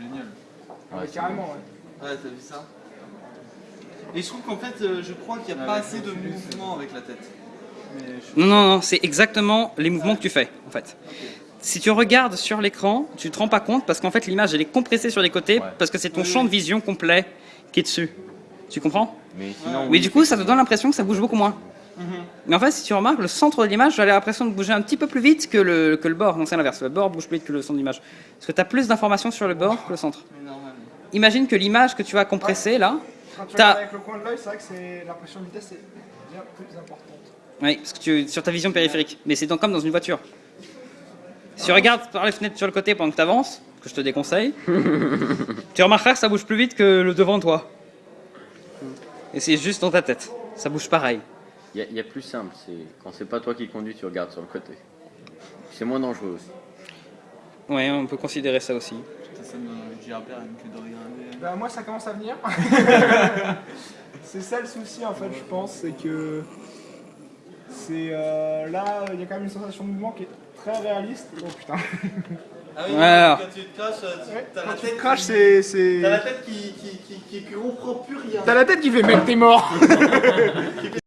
Ouais, Ouais, c'est carrément, ouais. Ouais, t'as vu ça Et je trouve qu'en fait, euh, je crois qu'il n'y a pas assez de mouvement avec la tête. Mais je- Non, non, non, c'est exactement les mouvements que tu fais, en fait. Si tu regardes sur l'écran, tu te rends pas compte parce qu'en fait l'image elle est compressée sur les côtés Ouais. parce que c'est ton Oui, champ oui. de vision complet qui est dessus. Tu comprends? Mais sinon, Oui, du coup, ça te donne l'impression que ça bouge beaucoup moins. Mhm. Mais en fait, si tu remarques, le centre de l'image, j'ai l'impression de bouger un petit peu plus vite que le, que le bord. Non, c'est l'inverse. Le bord bouge plus vite que le centre de l'image. Parce que tu as plus d'informations sur le bord que le centre. Mais. Imagine que l'image que tu vas compresser là, Quand tu avec le coin de l'œil, c'est vrai que c'est l'impression de vitesse est bien plus importante. oui, parce que tu, sur ta vision périphérique, mais c'est donc comme dans une voiture. Si tu regardes par les fenêtres sur le côté pendant que tu avances, que je te déconseille, tu remarqueras que ça bouge plus vite que le devant toi. Et c'est juste dans ta tête. Ça bouge pareil. Il y, a- il y a plus simple. C'est quand c'est pas toi qui conduis, tu regardes sur le côté. C'est moins dangereux aussi. Ouais, on peut considérer ça aussi. Bah, moi, ça commence à venir. c'est ça le souci, en fait, je pense, c'est que. C'est. euh, là, il y a quand même une sensation de mouvement qui est très réaliste. Oh putain. Ah oui, Alors. quand tu te craches, euh, tu- Ouais, t'as la tu tête. te craches, qui- c'est. c'est- T'as la tête qui, qui, qui, qui, qui comprend plus rien. T'as la tête qui fait mec, t'es mort